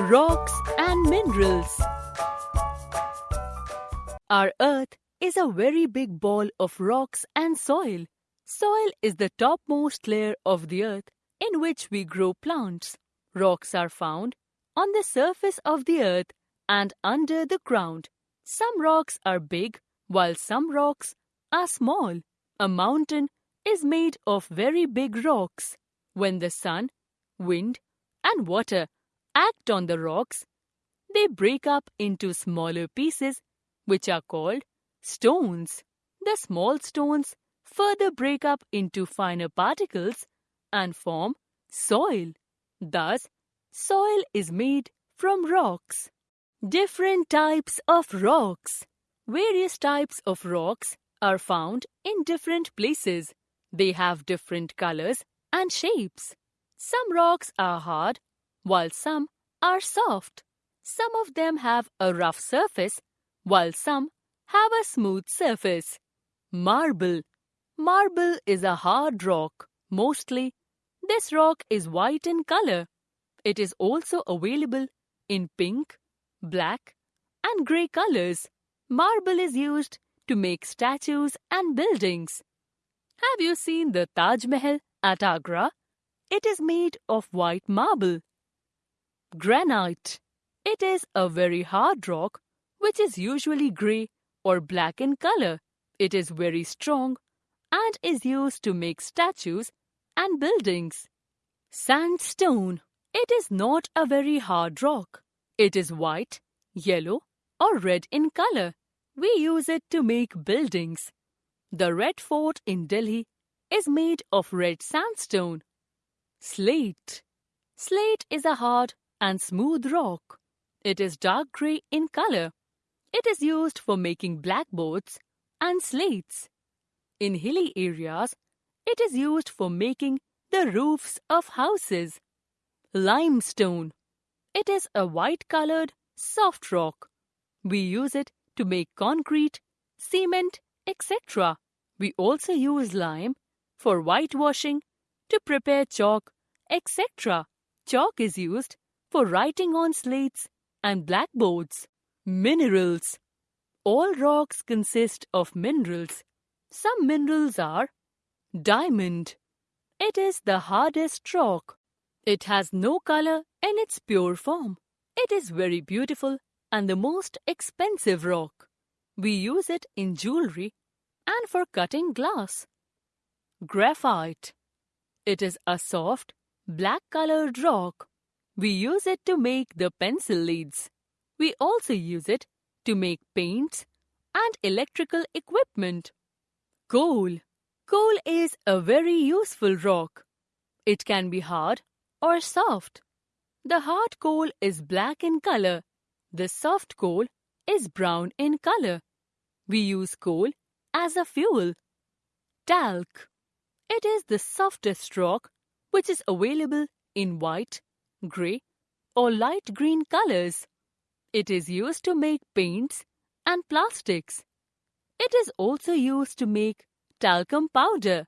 Rocks and minerals. Our earth is a very big ball of rocks and soil. Soil is the topmost layer of the earth in which we grow plants. Rocks are found on the surface of the earth and under the ground. Some rocks are big while some rocks are small. A mountain is made of very big rocks. When the sun, wind, and water act on the rocks, they break up into smaller pieces, which are called stones. The small stones further break up into finer particles and form soil. Thus, soil is made from rocks. Different types of rocks. Various types of rocks are found in different places. They have different colors and shapes. Some rocks are hard while some are soft. Some of them have a rough surface, while some have a smooth surface. Marble. Marble is a hard rock. Mostly, this rock is white in color. It is also available in pink, black, and grey colors. Marble is used to make statues and buildings. Have you seen the Taj Mahal at Agra? It is made of white marble. Granite. It is a very hard rock which is usually grey or black in color. It is very strong and is used to make statues and buildings. Sandstone. It is not a very hard rock. It is white, yellow, or red in color. We use it to make buildings. The Red Fort in Delhi is made of red sandstone. Slate. Slate is a hard and smooth rock. It is dark grey in color. It is used for making blackboards and slates. In hilly areas, it is used for making the roofs of houses. Limestone. It is a white colored, soft rock. We use it to make concrete, cement, etc. We also use lime for whitewashing, to prepare chalk, etc. Chalk is used for writing on slates and blackboards. Minerals. All rocks consist of minerals. Some minerals are diamond. It is the hardest rock. It has no color in its pure form. It is very beautiful and the most expensive rock. We use it in jewelry and for cutting glass. Graphite. It is a soft, black colored rock. We use it to make the pencil leads. We also use it to make paints and electrical equipment. Coal. Coal is a very useful rock. It can be hard or soft. The hard coal is black in color. The soft coal is brown in color. We use coal as a fuel. Talc. It is the softest rock which is available in white, grey, or light green colors. It is used to make paints and plastics. It is also used to make talcum powder.